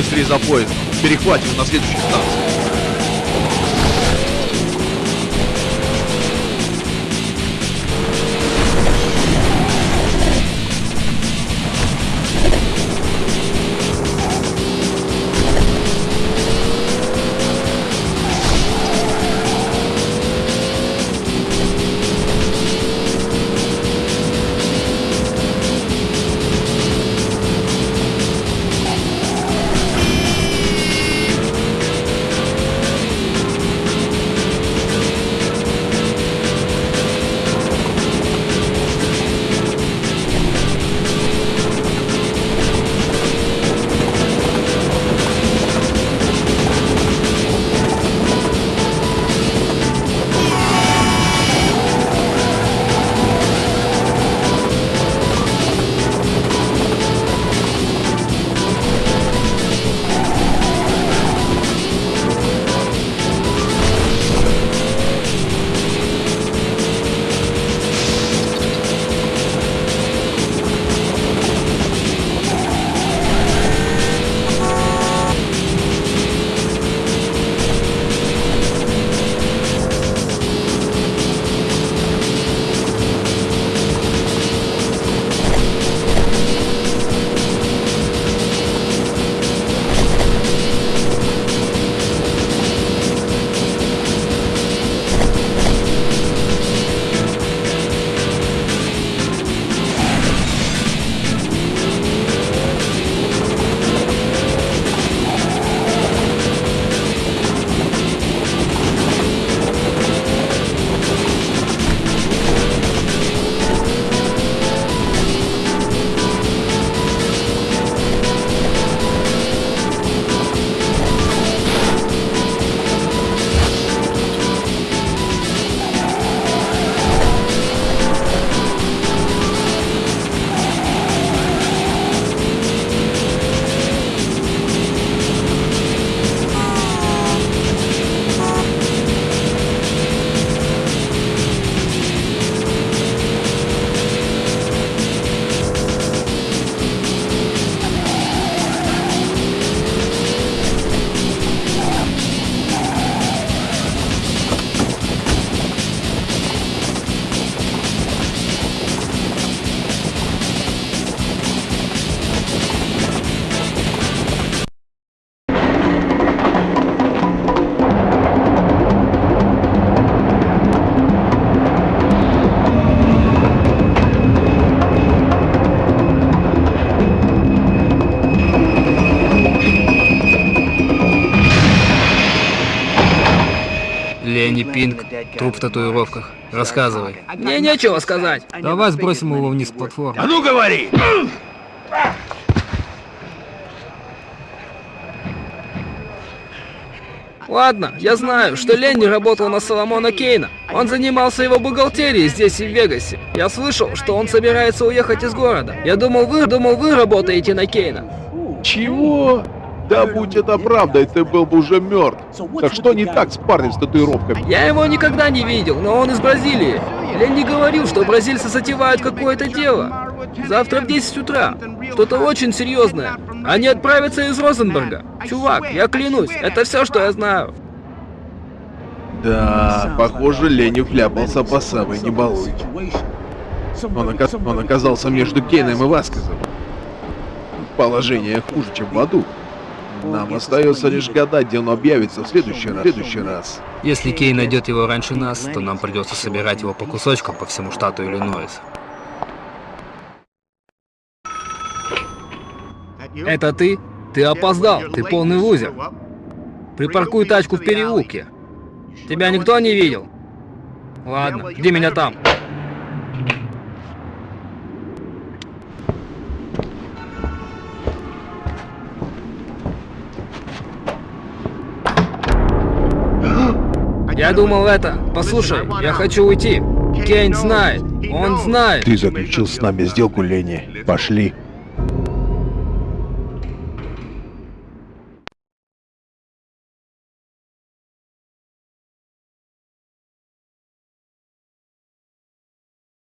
быстрее за поезд. Перехватим на следующей станции. Ленни Пинк, труп в татуировках. Рассказывай. Мне нечего сказать. Давай сбросим его вниз с платформы. А ну говори! Ладно, я знаю, что Ленни работал на Соломона Кейна. Он занимался его бухгалтерией здесь и в Вегасе. Я слышал, что он собирается уехать из города. Я думал, вы, думал, вы работаете на Кейна. Чего? Да будь это правдой, ты был бы уже мертв. Так что не так с парнем с татуировками? Я его никогда не видел, но он из Бразилии. Ленни говорил, что бразильцы затевают какое-то дело. Завтра в 10 утра. Что-то очень серьезное. Они отправятся из Розенберга. Чувак, я клянусь, это все, что я знаю. Да, похоже, Ленни вляпался по самой не балуй. Он, ока- он оказался между Кейном и Васкезом. Положение хуже, чем в аду. Нам остается лишь гадать, где он объявится в следующий раз. В следующий раз. Если Кей найдет его раньше нас, то нам придется собирать его по кусочкам по всему штату Иллинойс. Это ты? Ты опоздал, ты полный лузер. Припаркуй тачку в переулке. Тебя никто не видел? Ладно, жди меня там. Я думал это. Послушай, я хочу уйти. Кейн знает. Он знает. Ты заключил с нами сделку, Ленни. Пошли.